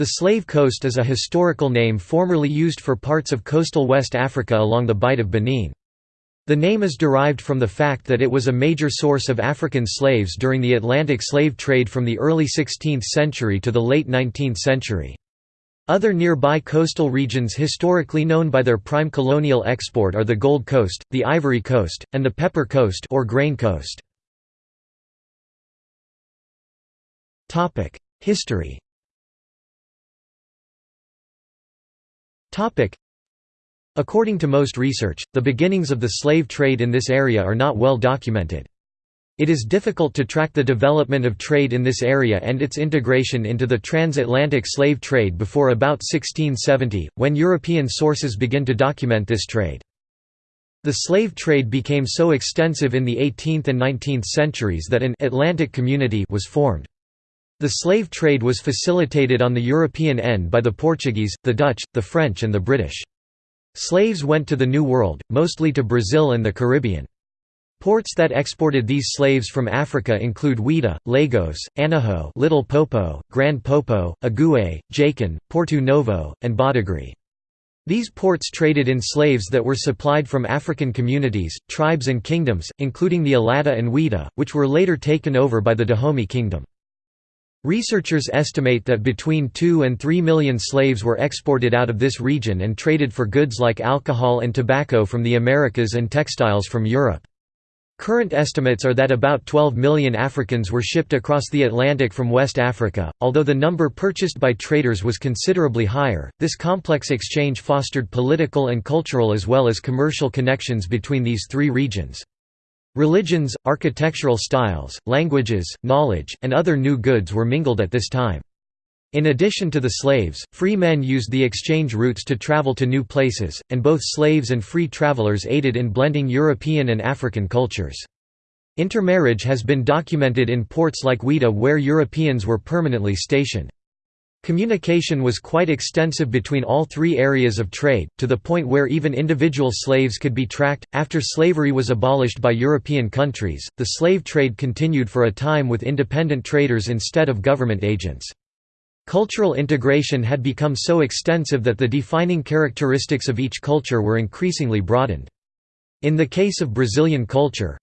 The Slave Coast is a historical name formerly used for parts of coastal West Africa along the Bight of Benin. The name is derived from the fact that it was a major source of African slaves during the Atlantic slave trade from the early 16th century to the late 19th century. Other nearby coastal regions historically known by their prime colonial export are the Gold Coast, the Ivory Coast, and the Pepper Coast or Grain Coast. History According to most research, the beginnings of the slave trade in this area are not well documented. It is difficult to track the development of trade in this area and its integration into the transatlantic slave trade before about 1670, when European sources begin to document this trade. The slave trade became so extensive in the 18th and 19th centuries that an «Atlantic community» was formed. The slave trade was facilitated on the European end by the Portuguese, the Dutch, the French and the British. Slaves went to the New World, mostly to Brazil and the Caribbean. Ports that exported these slaves from Africa include Ouidah, Lagos, Aného Little Popo, Grand Popo, Agoué, Jakin, Porto Novo, and Badagry. These ports traded in slaves that were supplied from African communities, tribes and kingdoms, including the Allada and Ouidah, which were later taken over by the Dahomey Kingdom. Researchers estimate that between 2 and 3 million slaves were exported out of this region and traded for goods like alcohol and tobacco from the Americas and textiles from Europe. Current estimates are that about 12 million Africans were shipped across the Atlantic from West Africa. Although the number purchased by traders was considerably higher, this complex exchange fostered political and cultural as well as commercial connections between these three regions. Religions, architectural styles, languages, knowledge, and other new goods were mingled at this time. In addition to the slaves, free men used the exchange routes to travel to new places, and both slaves and free travelers aided in blending European and African cultures. Intermarriage has been documented in ports like Ouidah where Europeans were permanently stationed. Communication was quite extensive between all three areas of trade, to the point where even individual slaves could be tracked. After slavery was abolished by European countries, the slave trade continued for a time with independent traders instead of government agents. Cultural integration had become so extensive that the defining characteristics of each culture were increasingly broadened. In the case of Brazilian culture,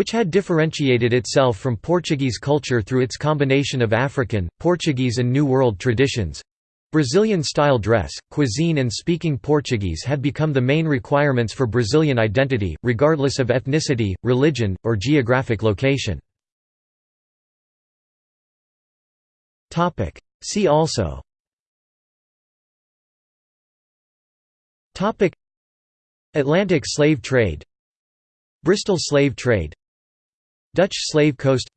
which had differentiated itself from Portuguese culture through its combination of African, Portuguese and New World traditions. Brazilian-style dress, cuisine and speaking Portuguese had become the main requirements for Brazilian identity, regardless of ethnicity, religion, or geographic location. See also Atlantic slave trade Bristol slave trade Dutch slave coast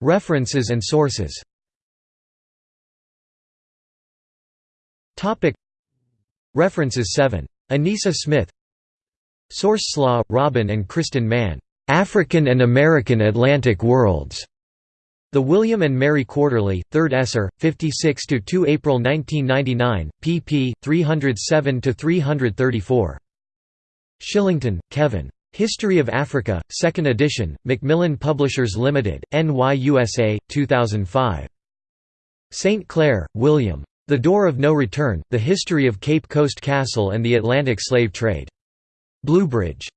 References and sources References 7. Anissa Smith Source Slaw, Robin and Kristin Mann. African and American Atlantic Worlds. The William and Mary Quarterly, 3rd Esser, 56–2 April 1999, pp. 307–334. Shillington, Kevin. History of Africa, 2nd edition, Macmillan Publishers Limited, NYUSA, 2005. St. Clair, William. The Door of No Return, The History of Cape Coast Castle and the Atlantic Slave Trade. Bluebridge.